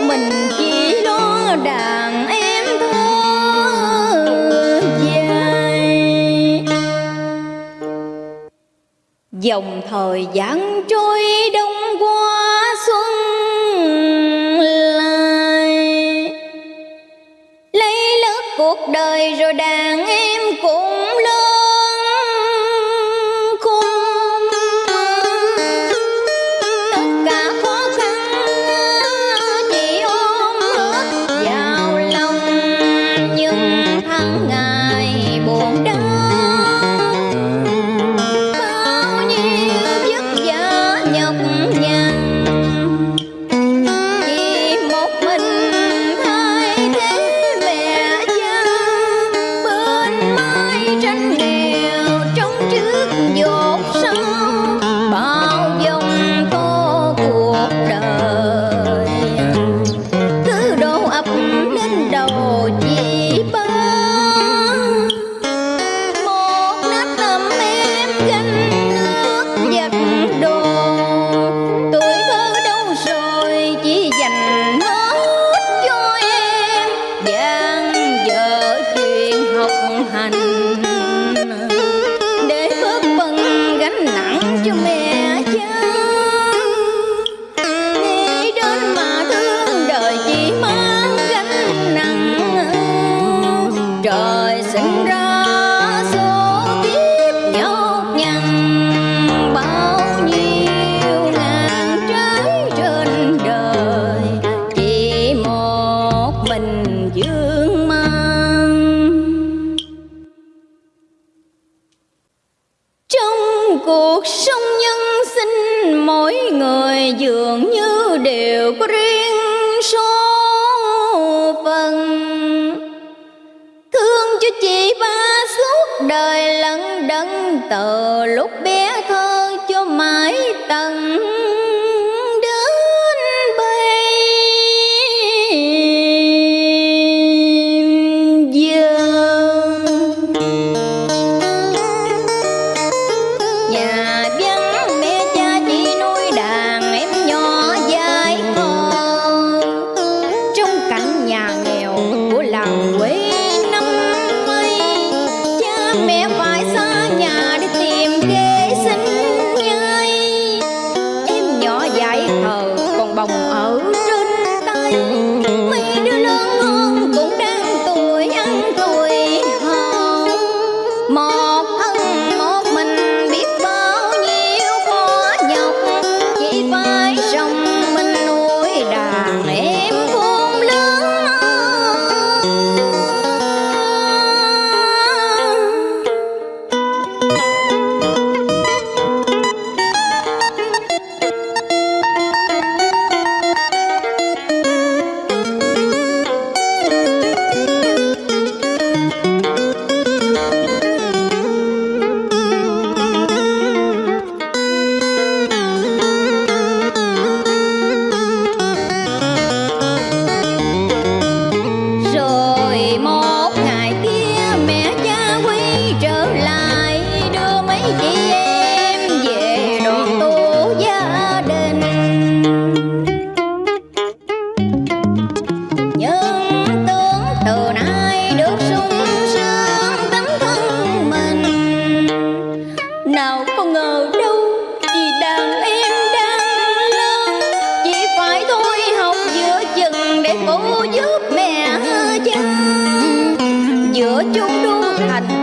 mình chỉ lo đàn em thơ dài. Dòng thời gian trôi đông qua xuân lại. Lấy lớp cuộc đời rồi đàn em cũng lớn. gian vợ chuyện học hành. bình dương mang. Trong cuộc sống nhân sinh, mỗi người dường như đều có riêng số phần thương cho chị ba suốt đời lận đấng từ lúc bé thơ cho mãi tầng. mẹ phải xa nhà nào có ngờ đâu, vì đàn em đang lớn. Chỉ phải thôi học giữa chừng để cô giúp mẹ chứ giữa chung đô thành